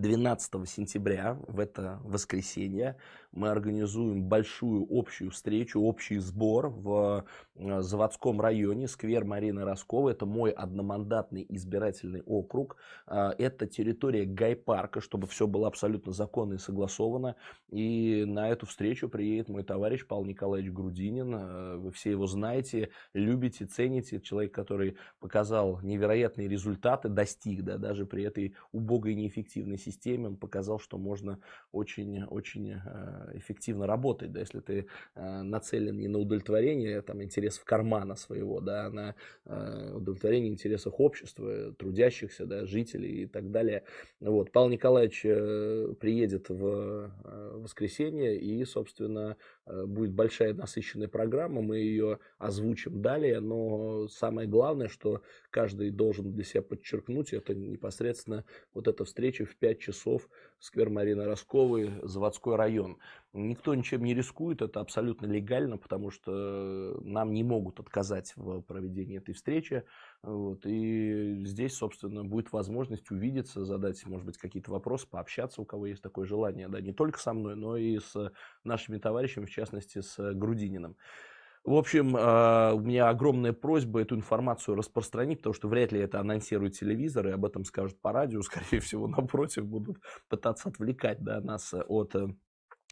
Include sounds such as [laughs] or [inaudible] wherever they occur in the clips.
12 сентября, в это воскресенье, мы организуем большую общую встречу, общий сбор в э, заводском районе, сквер Марины Росковой. Это мой одномандатный избирательный округ. Э, это территория Гайпарка, чтобы все было абсолютно законно и согласовано. И на эту встречу приедет мой товарищ Павел Николаевич Грудинин. Э, вы все его знаете, любите, цените. Человек, который показал невероятные результаты, достиг, да, даже при этой убогой неэффективной системе он показал, что можно очень-очень эффективно работать, да, если ты э, нацелен не на удовлетворение там, интересов кармана своего, да, а на э, удовлетворение интересов общества, трудящихся, да, жителей и так далее. Вот. Павел Николаевич приедет в воскресенье и, собственно, будет большая насыщенная программа, мы ее озвучим далее, но самое главное, что каждый должен для себя подчеркнуть, это непосредственно вот эта встреча в 5 часов, сквер Марины Росковой, заводской район. Никто ничем не рискует, это абсолютно легально, потому что нам не могут отказать в проведении этой встречи. Вот, и здесь, собственно, будет возможность увидеться, задать, может быть, какие-то вопросы, пообщаться, у кого есть такое желание, да, не только со мной, но и с нашими товарищами, в частности, с Грудининым. В общем, а, у меня огромная просьба эту информацию распространить, потому что вряд ли это анонсирует телевизор, и об этом скажут по радио, [laughs] скорее всего, напротив, будут пытаться отвлекать да, нас от э,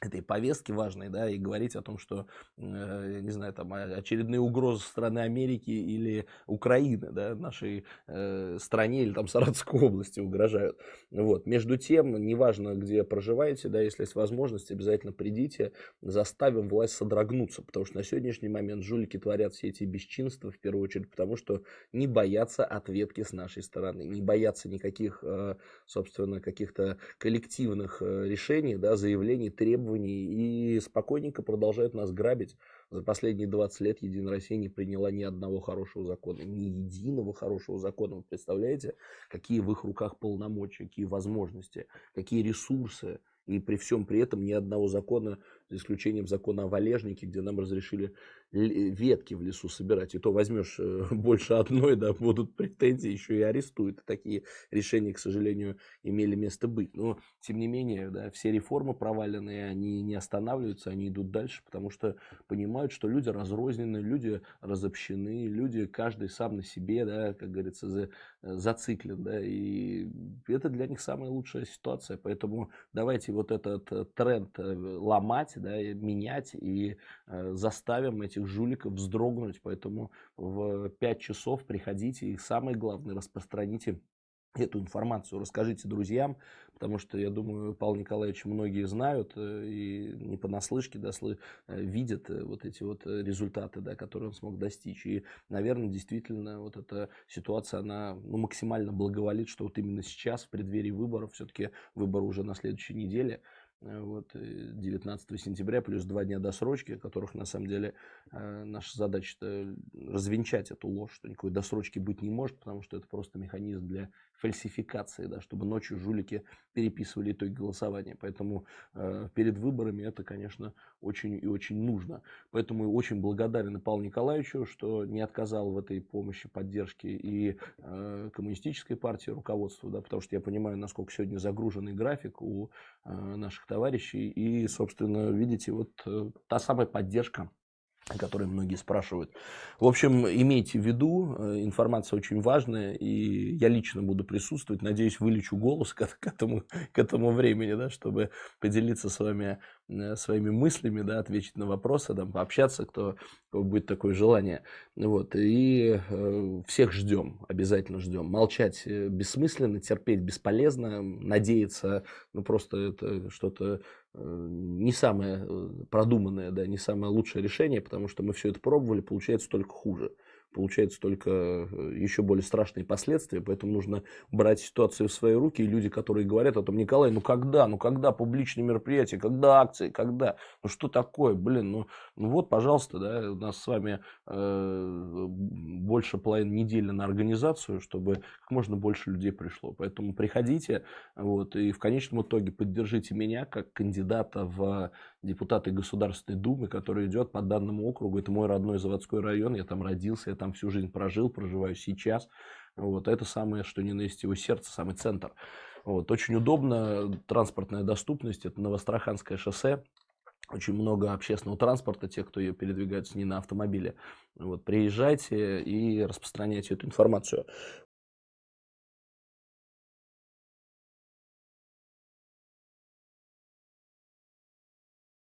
этой повестки важной, да, и говорить о том, что, э, не знаю, там очередные угрозы страны Америки или Украины, да, нашей э, стране или там Саратовской области угрожают. Вот. Между тем, неважно, где проживаете, да, если есть возможность, обязательно придите, заставим власть содрогнуться, потому что на сегодняшний момент жулики творят все эти бесчинства, в первую очередь, потому что не боятся ответки с нашей стороны, не боятся никаких, э, собственно, каких-то коллективных э, решений, да, заявлений, требований, требований и спокойненько продолжают нас грабить. За последние 20 лет Единая Россия не приняла ни одного хорошего закона, ни единого хорошего закона. Вы представляете, какие в их руках полномочия, какие возможности, какие ресурсы. И при всем при этом ни одного закона, за исключением закона о валежнике, где нам разрешили ветки в лесу собирать, и то возьмешь э, [laughs] больше одной, да, будут претензии, еще и арестуют. Такие решения, к сожалению, имели место быть. Но, тем не менее, да, все реформы проваленные, они не останавливаются, они идут дальше, потому что понимают, что люди разрознены, люди разобщены, люди каждый сам на себе, да, как говорится, за, зациклен, да, и это для них самая лучшая ситуация. Поэтому давайте вот этот э, тренд э, ломать, да, менять и заставим эти этих жуликов вздрогнуть. Поэтому в 5 часов приходите и самое главное распространите эту информацию, расскажите друзьям, потому что, я думаю, Павел Николаевич многие знают э, и не понаслышке да, э, видят э, вот эти вот результаты, да, которые он смог достичь. И, наверное, действительно, вот эта ситуация, она ну, максимально благоволит, что вот именно сейчас, в преддверии выборов, все-таки выборы уже на следующей неделе, Э, вот, 19 э, сентября, плюс два дня досрочки, которых на самом деле э, наша задача развенчать эту ложь, что никакой досрочки быть не может, потому что это просто механизм для фальсификации, да, чтобы ночью жулики переписывали итоги голосования. Поэтому э, перед выборами это, конечно, очень и очень нужно. Поэтому очень благодарен Павлу Николаевичу, что не отказал в этой помощи, поддержке и э, коммунистической партии руководству, да, потому что я понимаю, насколько сегодня загруженный график у э, наших товарищей. И, собственно, видите, вот э, та самая поддержка о которой многие спрашивают. В общем, имейте в виду, э, информация очень важная, и я лично буду присутствовать. Надеюсь, вылечу голос к, к, этому, к этому времени, да, чтобы поделиться с вами э, своими мыслями, да, ответить на вопросы, там, пообщаться, кто, будет такое желание. Вот, и э, всех ждем, обязательно ждем. Молчать э, бессмысленно, терпеть бесполезно, надеяться, ну просто это что-то не самое э, продуманное, да, не самое лучшее решение, потому что мы все это пробовали, получается только хуже. Получается только э, еще более страшные последствия, поэтому нужно брать ситуацию в свои руки, и люди, которые говорят о том, Николай, ну когда, ну когда публичные мероприятия, когда акции, когда, ну что такое, блин, ну, ну вот, пожалуйста, да, у нас с вами э, больше половины недели на организацию, чтобы как можно больше людей пришло, поэтому приходите, вот, и в конечном итоге поддержите меня как кандидата в депутаты Государственной Думы, который идет по данному округу, это мой родной заводской район, я там родился, я там всю жизнь прожил, проживаю сейчас. Вот это самое, что не на есть его сердце, самый центр. Вот, очень удобно, транспортная доступность, это Новостраханское шоссе, очень много общественного транспорта, те, кто передвигаются не на автомобиле. Вот, приезжайте и распространяйте эту информацию.